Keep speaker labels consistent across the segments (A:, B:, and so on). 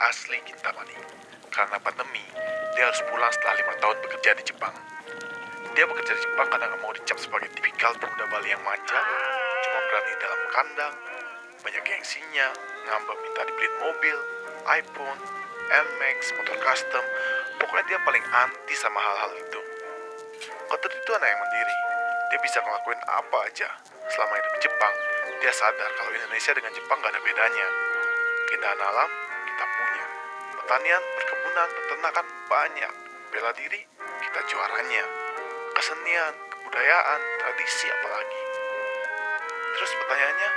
A: asli Kintamani. Karena pandemi, dia harus pulang setelah lima tahun bekerja di Jepang. Dia bekerja di Jepang karena nggak mau dicap sebagai tipikal pemuda Bali yang manja, cuma berani dalam kandang, banyak gengsinya, ngambek minta dibeliin mobil, iPhone, NMAX, motor custom, pokoknya dia paling anti sama hal-hal itu. Kotor itu anak yang mandiri, dia bisa ngelakuin apa aja. Selama hidup di Jepang, dia sadar kalau Indonesia dengan Jepang gak ada bedanya. Keindahan alam, kita punya. Pertanian, perkebunan, peternakan, banyak. Bela diri, kita juaranya. Kesenian, kebudayaan, tradisi apalagi. Terus pertanyaannya,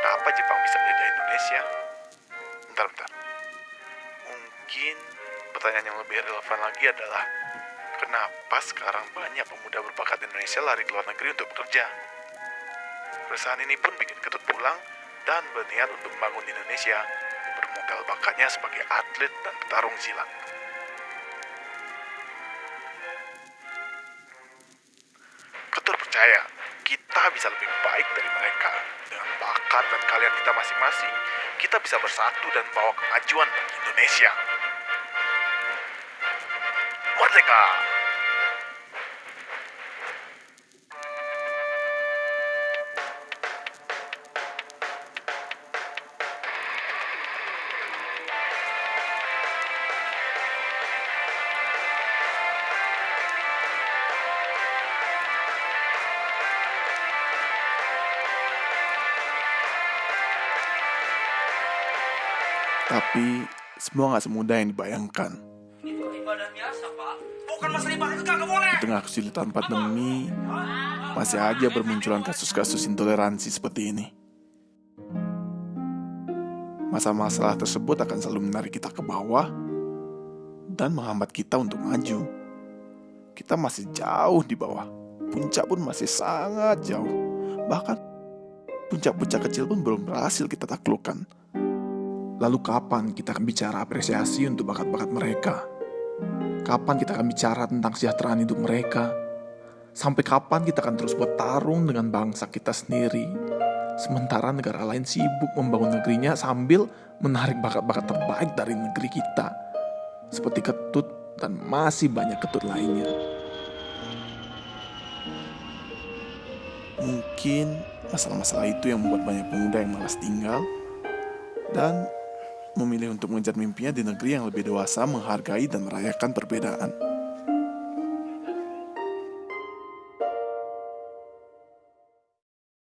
A: kenapa Jepang bisa menjajah Indonesia? Bentar, bentar. Mungkin pertanyaan yang lebih relevan lagi adalah, kenapa sekarang banyak pemuda berbakat Indonesia lari ke luar negeri untuk bekerja? Perusahaan ini pun bikin ketut pulang dan berniat untuk membangun Indonesia bermodal bakatnya sebagai atlet dan petarung silat. Ketur percaya, kita bisa lebih baik dari mereka. Dengan bakat dan kalian kita masing-masing, kita bisa bersatu dan bawa kemajuan bagi Indonesia. Merdeka!
B: Tapi semua nggak semudah yang dibayangkan.
C: Itu ibadah biasa, Pak. Bukan masalah ibadah itu boleh.
B: Di tengah kesulitan pandemi, masih aja bermunculan kasus-kasus intoleransi seperti ini. Masalah-masalah tersebut akan selalu menarik kita ke bawah dan menghambat kita untuk maju. Kita masih jauh di bawah. Puncak pun masih sangat jauh. Bahkan puncak-puncak kecil pun belum berhasil kita taklukkan. Lalu kapan kita akan bicara apresiasi untuk bakat-bakat mereka? Kapan kita akan bicara tentang kesejahteraan hidup mereka? Sampai kapan kita akan terus bertarung dengan bangsa kita sendiri? Sementara negara lain sibuk membangun negerinya sambil menarik bakat-bakat terbaik dari negeri kita. Seperti ketut dan masih banyak ketut lainnya. Mungkin masalah-masalah itu yang membuat banyak pemuda yang malas tinggal dan memilih untuk mengejar mimpinya di negeri yang lebih dewasa, menghargai dan merayakan perbedaan.